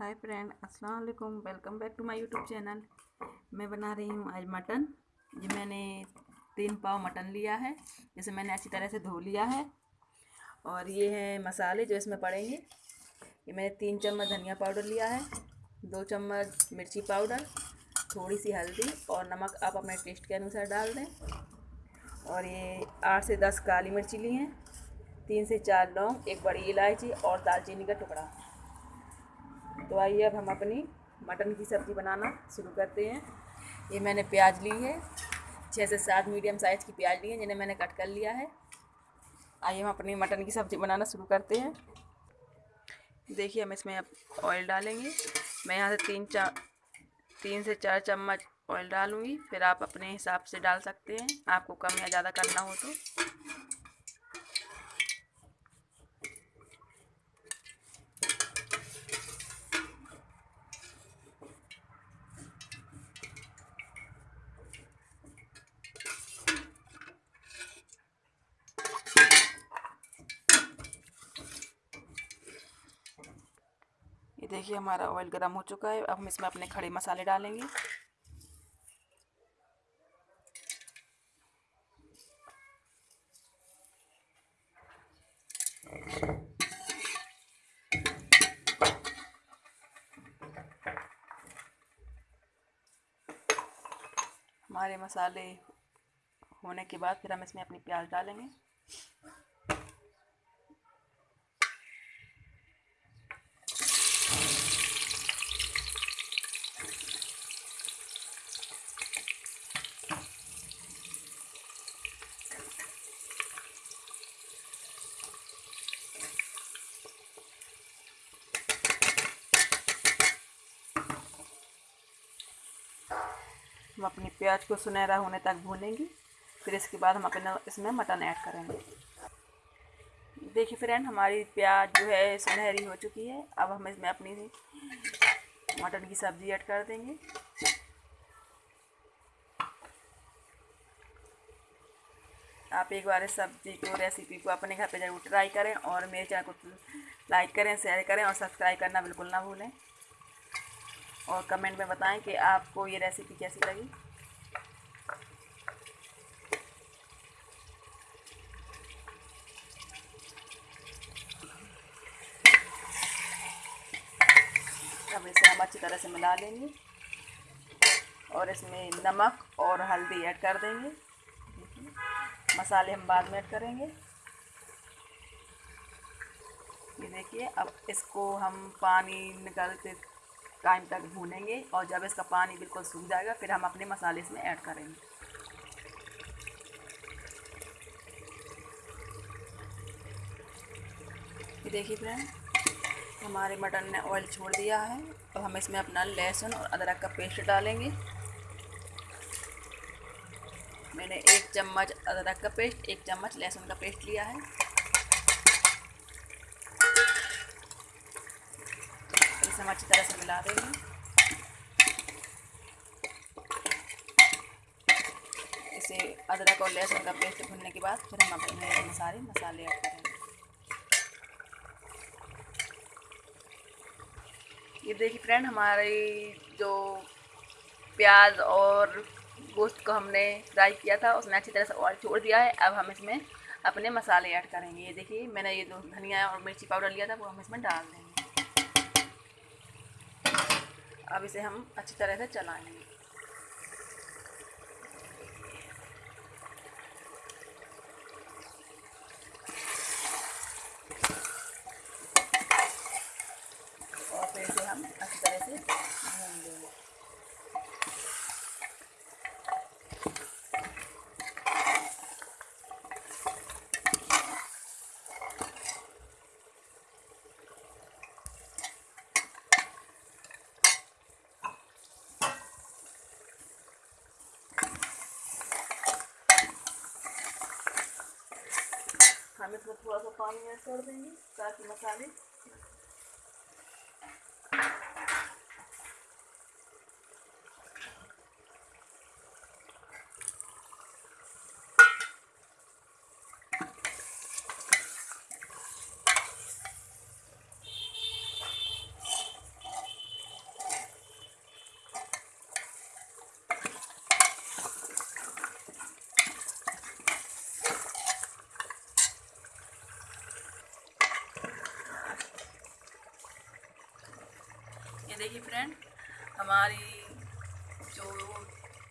हाय friend, अस्सलाम वालेकुम। Welcome back to my YouTube channel. मैं बना रही हूँ आज मटन। ये मैंने तीन पाव मटन लिया है। जिसे मैंने अच्छी तरह से धो लिया है। और ये है मसाले जो इसमें पड़ेंगे। ये मैंने तीन चम्मच धनिया पाउडर लिया है, दो चम्मच मिर्ची पाउडर थोड़ी सी हल्दी और नमक आप अपने टेस्ट के अनुसार डाल दें। और ये आठ से दस काली मिर्ची ली हैं, तीन से चार लौंग, एक बड़ी इलायची और दालचीनी का टुकड़ा। तो आइए अब हम अपनी मटन की सब्ज़ी बनाना शुरू करते हैं। ये मैंने प्याज ली है छः से सात मीडियम साइज़ की प्याज ली है, जिन्हें मैंने कट कर लिया है। आइए हम अपनी मटन की सब्ज़ी बनाना शुरू करते हैं। देखिए हम इसमें अब ऑयल डालेंगे। मैं यहाँ से तीन चार तीन से चार चम्मच ऑयल डालूँगी, फिर आप अपने हिसाब से डाल सकते हैं। आपको कम या ज़्यादा करना हो तो। देखिए हमारा ऑयल गर्म हो चुका है। अब हम इसमें अपने खड़े मसाले डालेंगे। हमारे मसाले होने के बाद फिर हम इसमें अपनी प्याज डालेंगे। हम अपनी प्याज को सुनहरा होने तक भूनेंगे। फिर इसके बाद हम अपने इसमें मटन ऐड करेंगे। देखिए फ्रेंड, हमारी प्याज जो है सुनहरी हो चुकी है। अब हम इसमें अपनी मटन की सब्ज़ी ऐड कर देंगे। आप एक बार इस सब्ज़ी को, रेसिपी को अपने घर पे ज़रूर ट्राई करें और मेरे चैनल को लाइक करें, शेयर करें और सब्सक्राइब करना बिल्कुल ना भूलें। और कमेंट में बताएँ कि आपको ये रेसिपी कैसी लगी। अब इसे हम अच्छी तरह से मिला लेंगे और इसमें नमक और हल्दी ऐड कर देंगे। मसाले हम बाद में ऐड करेंगे। ये देखिए, अब इसको हम पानी निकालते टाइम तक भूनेंगे और जब इसका पानी बिल्कुल सूख जाएगा, फिर हम अपने मसाले इसमें ऐड करेंगे। देखिए फ्रेंड, हमारे मटन ने ऑयल छोड़ दिया है। अब हम इसमें अपना लहसुन और अदरक का पेस्ट डालेंगे। मैंने एक चम्मच अदरक का पेस्ट, एक चम्मच लहसुन का पेस्ट लिया है इसे हम अच्छी तरह से मिला देंगे। इसे अदरक और लहसुन का पेस्ट भुनने के बाद फिर हम अपने सारे मसाले ऐड करेंगे। ये देखिए फ्रेंड हमारी जो प्याज और गोश्त को हमने फ्राई किया था उसने अच्छी तरह से ऑयल छोड़ दिया है। अब हम इसमें अपने मसाले ऐड करेंगे। ये देखिए, मैंने ये जो धनिया और मिर्ची पाउडर लिया था, वो हम इसमें डाल देंगे। अब इसे हम अच्छी तरह से चलाएँगे। और फिर इसे हम अच्छी तरह से भून देंगे थोड़ा सा पानी ऐड कर देंगे ताकि मसाले देखिए फ्रेंड हमारी जो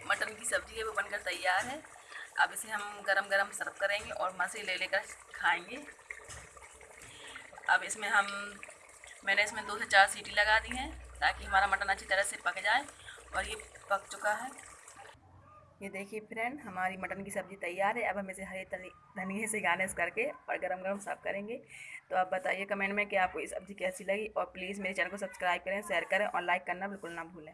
मटन की सब्ज़ी है वो बनकर तैयार है। अब इसे हम गरम गरम सर्व करेंगे और मज़े ले लेकर खाएँगे। अब इसमें हम, मैंने इसमें दो से चार सीटी लगा दी हैं ताकि हमारा मटन अच्छी तरह से पक जाए और ये पक चुका है। ये देखिए फ्रेंड हमारी मटन की सब्ज़ी तैयार है। अब हम इसे हरे धनिए से गार्निश करके और गरम गरम सर्व करेंगे। तो आप बताइए कमेंट में कि आपको ये सब्ज़ी कैसी लगी? और प्लीज़ मेरे चैनल को सब्सक्राइब करें शेयर करें और लाइक करना बिल्कुल ना भूलें।